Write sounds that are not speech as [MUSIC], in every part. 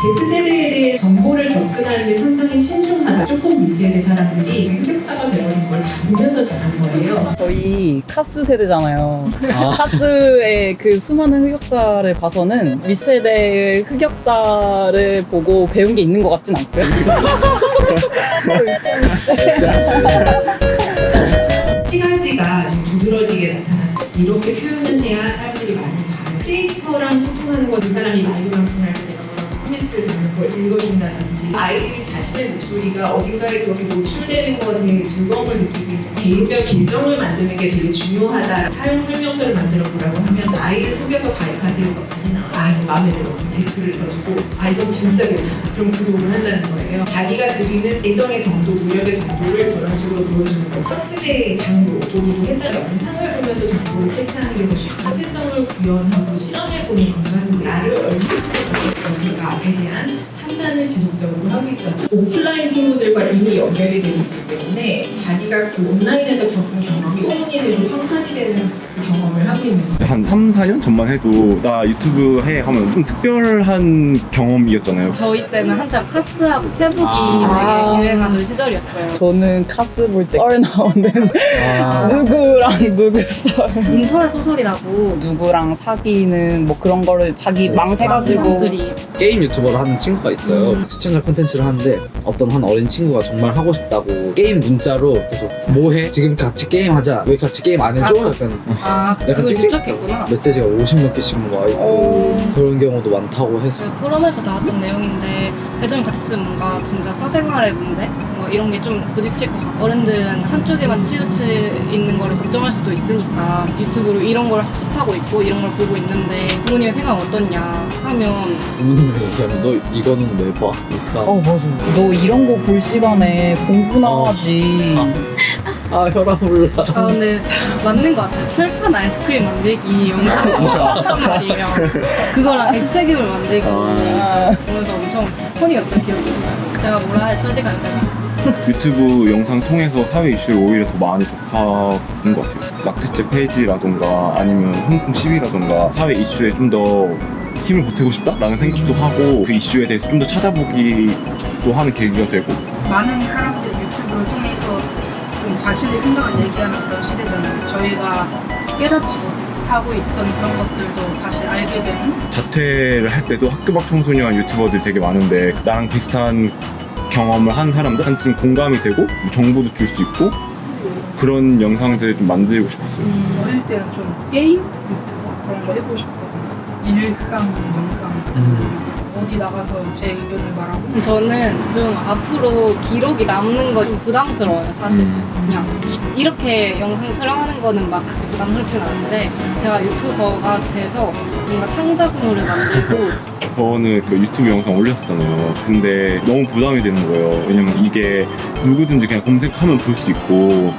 Z세대에 대해 정보를 접근하는 게 상당히 신중하다. 조금 윗세대 사람들이 흑역사가 돼버린 걸 다 보면서 자란 거예요. 저희 카스 세대잖아요. [LAUGHS] 카스의 그 수많은 흑역사를 봐서는 윗세대의 흑역사를 보고 배운 게 있는 것 같진 않고요. [LAUGHS] 세 가지가 좀 두드러지게 나타났어요. 이렇게 표현을 해야 사람들이 많이 봐요. 크리에이터랑 소통하는 거, 그 사람이 라이브 방송할 때 읽어준다든지 아이들이 자신의 목소리가 어딘가에 그렇게 노출되는 것에 즐거움을 느끼고 개인별 계정을 만드는 게 되게 중요하다. 사용 설명서를 만들어 보라고 하면 아이를 속여서. 아, 마음에 들어. 댓글을 써주고 아, 이건 진짜 괜찮아. 그럼 구독을 한다는 거예요. 자기가 드리는 애정의 정도, 노력의 정도를 저런 식으로 보여주는 거. 학습의 장로, 도구도 옛날 영상을 보면서 정보를 캐치하는 게 더 쉽고 사실성을 구현하고 실험해보는 건가는 나를 얼마나 볼 것인가에 대한 판단을 지속적으로 하고 있어요. 오프라인 친구들과 이미 연결이 되어 있기 때문에 자기가 그 온라인에서 겪은 경험이 흠이 되고 평판이 되는 그 경험 을 거죠. 한 3, 4년 전만 해도 나 유튜브 해 하면 좀 특별한 경험이었잖아요. 저희 때는 한참 카스하고 페북이 아. 되게 유행하던 시절이었어요. 저는 카스 볼 때 썰 나오는 [LAUGHS] 누구랑 누구 썰 인터넷 소설이라고 누구랑 사귀는 뭐 그런 거를 자기 막 써가지고 글이 게임 유튜버를 하는 친구가 있어요. 음. 시청자 콘텐츠를 하는데 어떤 한 어린 친구가 정말 하고 싶다고 게임 문자로 계속 뭐해? 지금 같이 게임하자. 왜 같이 게임 안 해줘? 약간 아 약간 그거 찍찍- 직접했구나. 메시지가 50몇 개씩 와 있고 어. 그런 경우도 많다고 해서 그 포럼에서 나왔던 내용인데 대전 같이 쓰면 뭔가 진짜 사생활의 문제 뭐 이런 게 좀 부딪힐 것 같고 어른들은 한쪽에만 치우치 있는 거를 걱정할 수도 있으니까 유튜브로 이런 걸 학습하고 있고 이런 걸 보고 있는데 부모님의 생각 어떻냐 하면 부모님이 얘기하면 너 이거는 왜 봐? 어 맞아 너 이런 거 볼 시간에 공부나 어. 하지 아 혈압 올라. 아 근데 맞는 것 같아요. 철판 아이스크림 만들기 영상이 엄청 말이에요. 그거랑 액체괴물 만들기 아, 보면서 엄청 폰이었던 기억이 있어요? 제가 뭐라 할 처지가 안 되나 유튜브 영상 통해서 사회 이슈를 오히려 더 많이 접하는 것 같아요. 막대체 페이지라던가 아니면 홍콩 시위라던가 사회 이슈에 좀 더 힘을 보태고 싶다라는 생각도 하고 그 이슈에 대해서 좀 더 찾아보기도 하는 계기가 되고. 많은 사람들이 유튜브를 통해서 좀 자신의 생각을 얘기하는 그런 시대잖아요. 저희가 깨닫지 못하고 있던 그런 것들도 다시 알게 되는 자퇴를 할 때도 학교 밖 청소년 유튜버들 되게 많은데 나랑 비슷한 경험을 한 사람들한테 좀 공감이 되고 정보도 줄 수 있고 그런 영상들을 좀 만들고 싶었어요. 어릴 때는 좀 게임 유튜버 그런 거 해보고 싶거든요. 일강, 영강 음. 어디 나가서 제 의견을 말하고 저는 좀 앞으로 기록이 남는 거 좀 부담스러워요, 사실. 그냥 이렇게 영상 촬영하는 거는 막 부담스럽진 않은데 제가 유튜버가 돼서 뭔가 창작물을 만들고 [LAUGHS] 저는 그 유튜브 영상 올렸었잖아요. 근데 너무 부담이 되는 거예요. 왜냐면 이게 누구든지 그냥 검색하면 볼 수 있고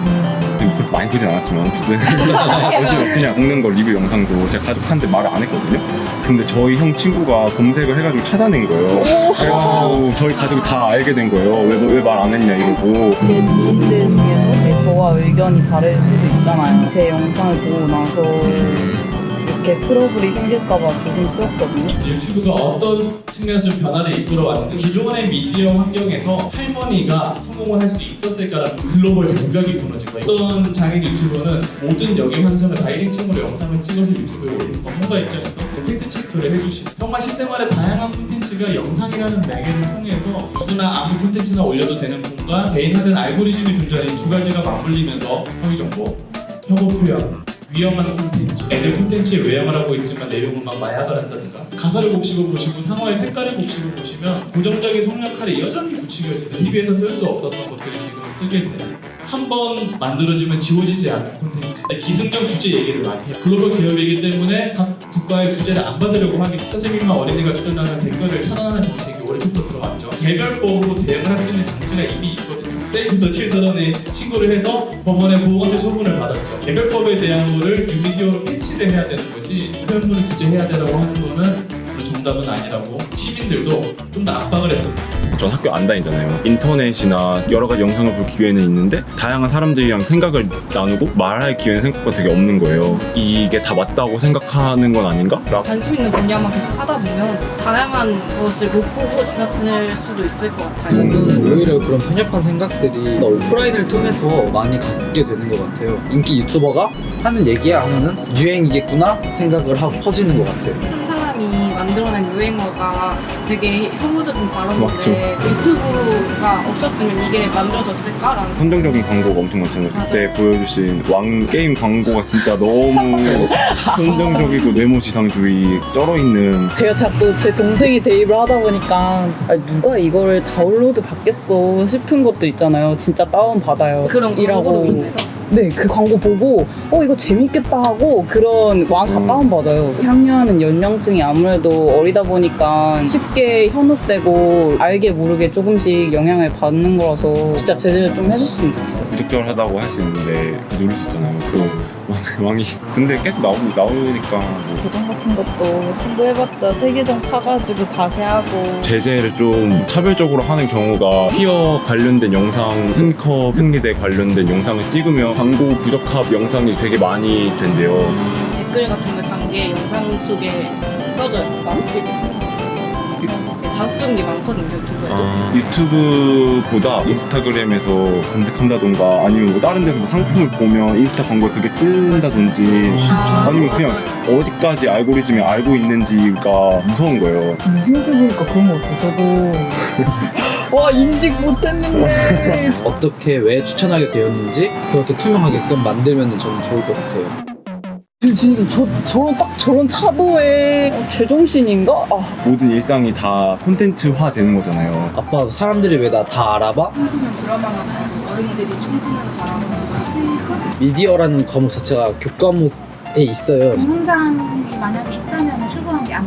그렇게 많이 보진 않았지만 어쨌든 [LAUGHS] 어디 그냥 먹는 거 리뷰 영상도 제가 가족한테 말을 안 했거든요. 근데 저희 형 친구가 검색을 해가지고 찾아낸 거예요. 그래가지고 저희 가족이 다 알게 된 거예요. 왜 말 안 했냐 이러고. 제 지인들 중에서 저와 의견이 다를 수도 있잖아요 제 영상을 보고 나서 이렇게 트러블이 생길까봐 조심스럽거든요 유튜브가 어떤 측면에서 좀 변화를 이끌어 왔는데 기존의 미디어 환경에서 할머니가 성공을 할 수 있었을까라는 글로벌 장벽이 무너진 거예요. 어떤 장애 유튜버는 모든 역의 환상을 다 1인칭으로 영상을 찍어서 유튜브에 올리는 전문가 입장에서 팩트 체크를 해주시는 정말 실생활의 다양한 콘텐츠가 영상이라는 매개를 통해서 누구나 아무 콘텐츠나 올려도 되는 공간 개인화된 알고리즘이 존재하는 두 가지가 맞물리면서 허위 정보, 혐오 표현, 위험한 콘텐츠 애들 콘텐츠에 외형을 하고 있지만 내용은 막 마약을 한다든가. 가사를 곱씹어 보시고 상어의 색깔을 곱씹어 보시면 고정적인 성역할이 여전히 붙이겨지는 TV에서 쓸 수 없었던 것들이 지금 뜨게 되는 한번 만들어지면 지워지지 않는 콘텐츠. 기승전 주제 얘기를 많이 해요. 글로벌 기업이기 때문에 각 국가의 규제를 안 받으려고 하기 선생님과 어린이가 출연하는 댓글을 차단하는 정책이 올해부터 들어왔죠. 개별법으로 대응을 할 수 있는 장치가 이미 있거든요 더 칠드런에 신고를 해서 법원에 보호관찰 처분을 받았죠. 개별법에 대한 거를 뉴미디어로 패치를 해야 되는 거지 표현물을 규제해야 되라고 하는 거는 정답 부담은 아니라고 시민들도 좀 더 압박을 했습니다. 전 학교 안 다니잖아요. 인터넷이나 여러 가지 영상을 볼 기회는 있는데 다양한 사람들이랑 생각을 나누고 말할 기회는 생각보다 되게 없는 거예요. 이게 다 맞다고 생각하는 건 아닌가? 라고 관심 있는 분야만 계속 하다 보면 다양한 것을 못 보고 지나칠 수도 있을 것 같아요. 저는 오히려 그런 편협한 생각들이 오프라인을 통해서 많이 갖게 되는 것 같아요. 인기 유튜버가 하는 얘기야 하면은 유행이겠구나 생각을 하고 퍼지는 것 같아요. 만들어낸 유행어가 되게 혐오적인 맞죠. 발언인데 유튜브가 없었으면 이게 만들어졌을까라는 선정적인 광고가 엄청 많잖아요. 그때 보여주신 왕 게임 광고가 진짜 너무 [LAUGHS] 선정적이고 네모지상주의 쩔어있는 제가 자꾸 제 동생이 대입을 하다 보니까 누가 이거를 다운로드 받겠어 싶은 것도 있잖아요. 진짜 다운 받아요. 그런 이라고. 광고로 인해서 네, 그 광고 보고 어 이거 재밌겠다 하고 그런 왕다 음. 다운 받아요. 향유하는 연령층이 아무래도 어리다 보니까 쉽게 현혹되고 알게 모르게 조금씩 영향을 받는 거라서 진짜 제재를 좀 해줬으면 좋겠어요. 부적절하다고 할 수 있는데 누를 수 있잖아요. 그 왕, [LAUGHS] 왕이 근데 계속 나오, 나오니까 뭐 계정 같은 것도 신고해봤자 세 계정 파가지고 다시 하고 제재를 좀 차별적으로 하는 경우가 티어 관련된 영상, 스니커 생리대 관련된 영상을 찍으면 광고 부적합 영상이 되게 많이 된대요. 댓글 같은 거단게 영상 속에 써져요. 많게 자극적인 게 많거든요 유튜브에. 아, 유튜브보다 인스타그램에서 검색한다던가 아니면 뭐 다른 데서 뭐 상품을 보면 인스타 광고에 그게 뜬다든지 아, 아니면 그냥 어디까지 알고리즘이 알고 있는지가 무서운 거예요. 근데 생각해보니까 그런 거 같아 저도 [LAUGHS] 와 인식 못했는데 어떻게 왜 추천하게 되었는지 그렇게 투명하게끔 만들면 저는 좋을 것 같아요. 진짜 저, 저런 딱 저런 차도에 어, 제정신인가? 아 모든 일상이 다 콘텐츠화 되는 거잖아요. 아빠 사람들이 왜 나 다 알아봐? 청소년 드라마가 어른들이 청소년을 바라보는 것이 미디어라는 과목 자체가 교과목에 있어요. 공장이 만약에 있다면 출근하기 안